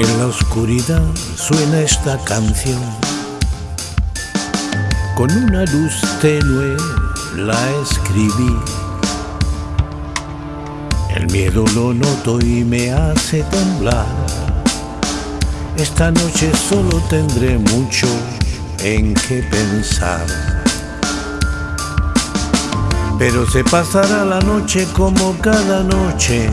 En la oscuridad suena esta canción. Con una luz tenue la escribí. El miedo lo noto y me hace temblar. Esta noche solo tendré mucho en qué pensar. Pero se pasará la noche como cada noche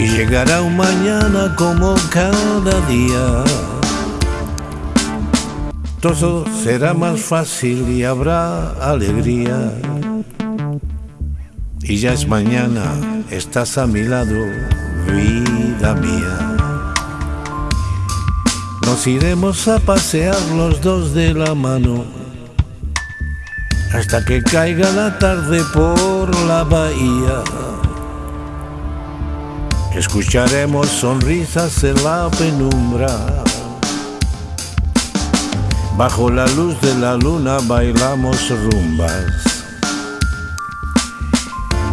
y llegará un mañana como cada día. Todo será más fácil y habrá alegría. Y ya es mañana, estás a mi lado, vida mía. Nos iremos a pasear los dos de la mano hasta que caiga la tarde por la bahía. Escucharemos sonrisas en la penumbra. Bajo la luz de la luna bailamos rumbas.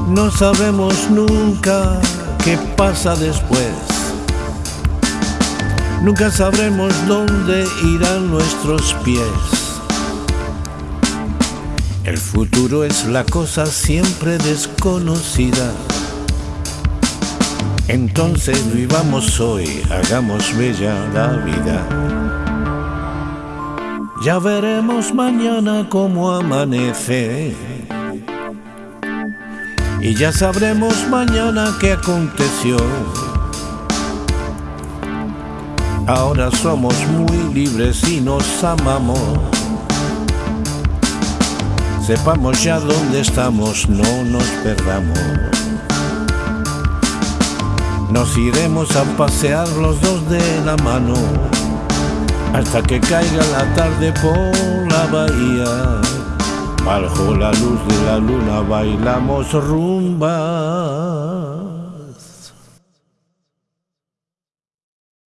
No sabemos nunca qué pasa después. Nunca sabremos dónde irán nuestros pies. El futuro es la cosa siempre desconocida. Entonces vivamos hoy, hagamos bella la vida. Ya veremos mañana cómo amanece. Y ya sabremos mañana qué aconteció. Ahora somos muy libres y nos amamos. Sepamos ya dónde estamos, no nos perdamos. Nos iremos a pasear los dos de la mano hasta que caiga la tarde por la bahía. Bajo la luz de la luna bailamos rumba.